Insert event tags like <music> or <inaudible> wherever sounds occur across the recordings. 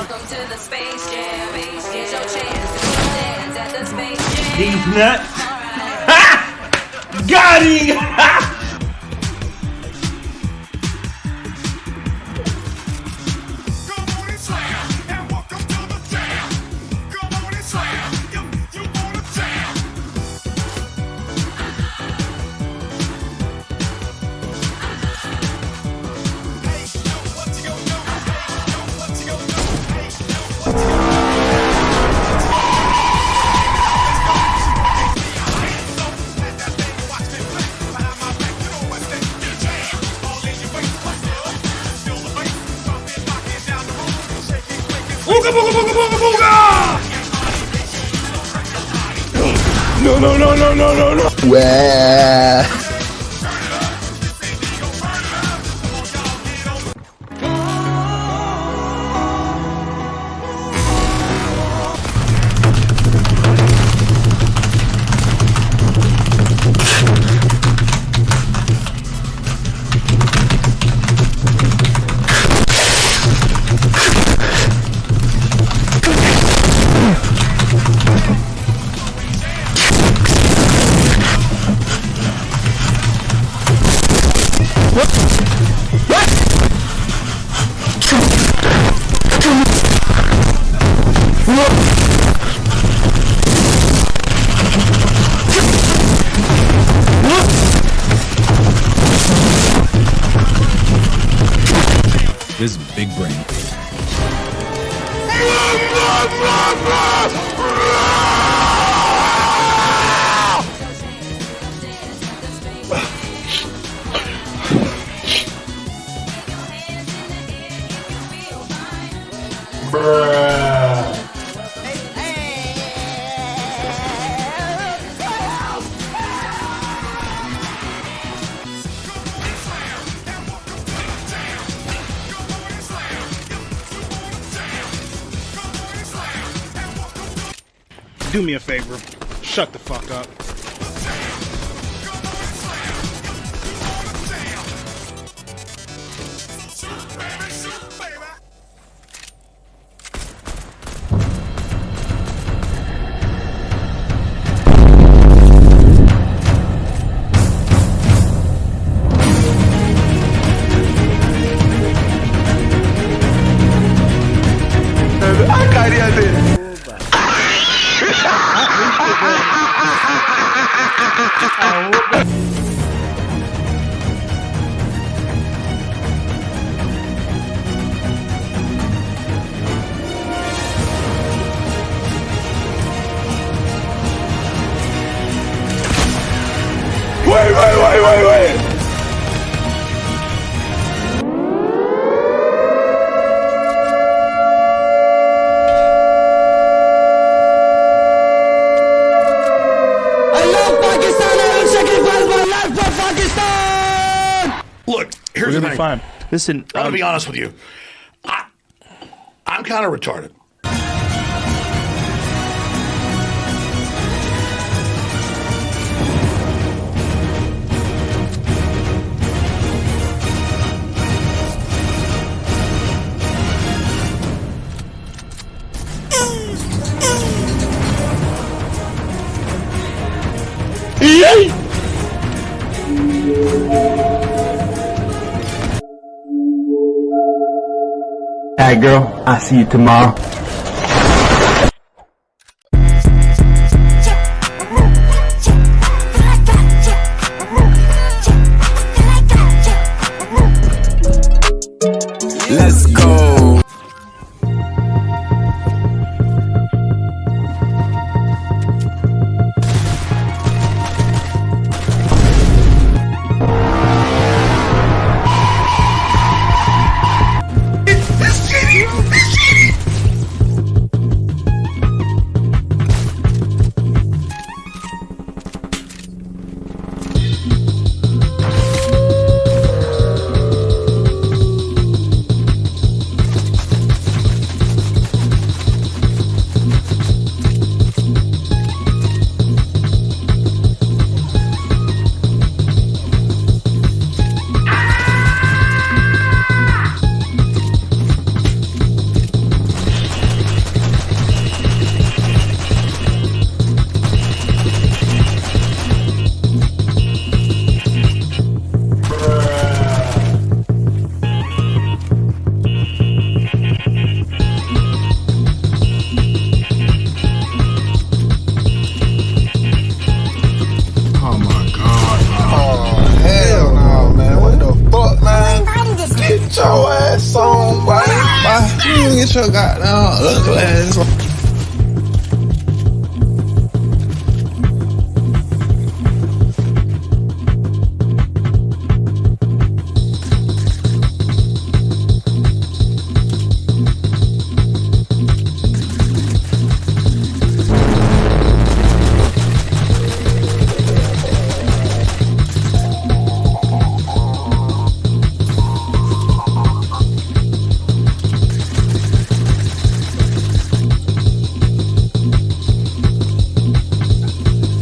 Welcome to the Space Jam. Here's your chance to dance at the Space Jam. These nuts. Ha! <laughs> Got him! <laughs> Booga booga booga booga booga! No no no no no no no! This is big brain. <laughs> Do me a favor. Shut the fuck up. Tahu. Fine. Listen, I'm gonna um, be honest with you. I, I'm kind of retarded. Alright, girl. I'll see you tomorrow. get your goddamn ugly ass.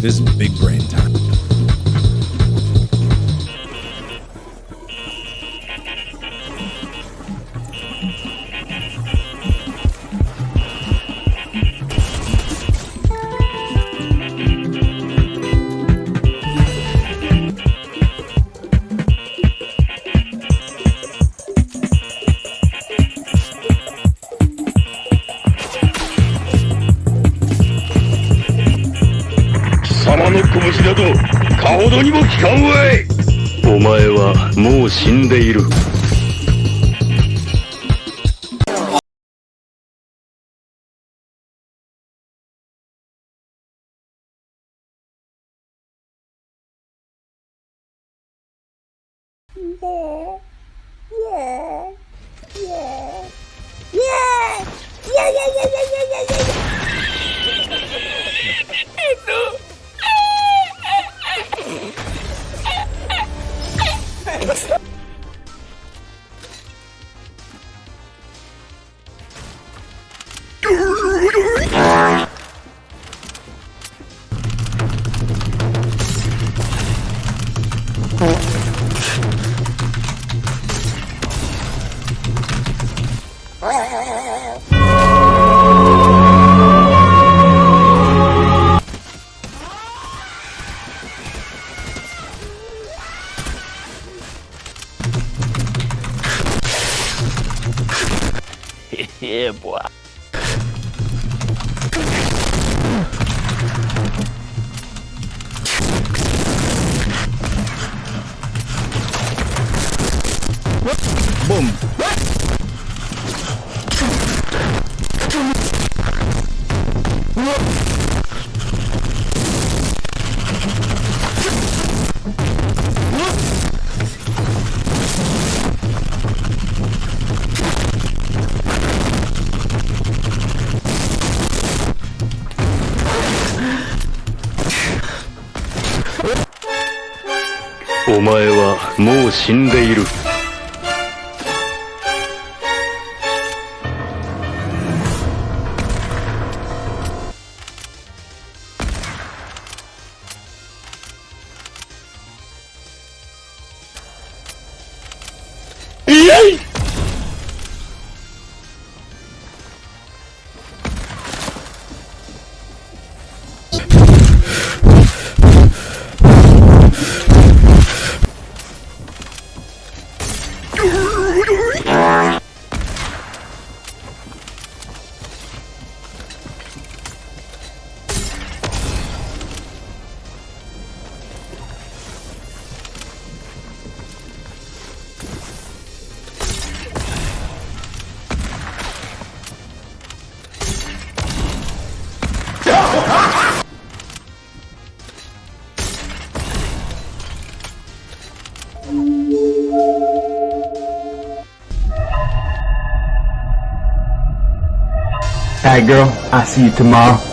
This is big brain time. お前はもう死んでいる。もう。イ Boom. お前はもう死んでいる。right, girl. I'll see you tomorrow.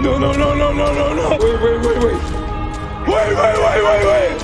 No, no, no, no, no, no, no. Wait, wait, wait, wait. Wait, wait, wait, wait, wait.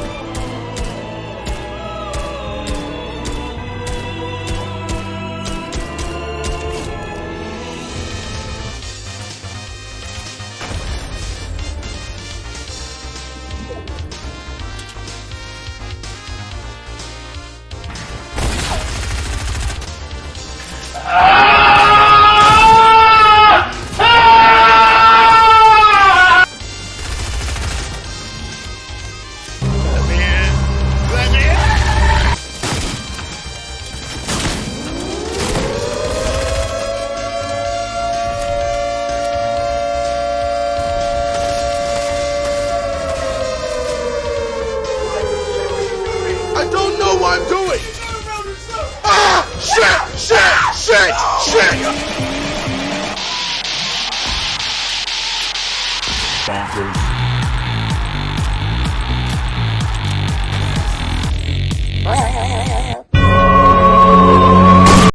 Know what I'm doing. Ah! Shit! Shit! Shit! Shit!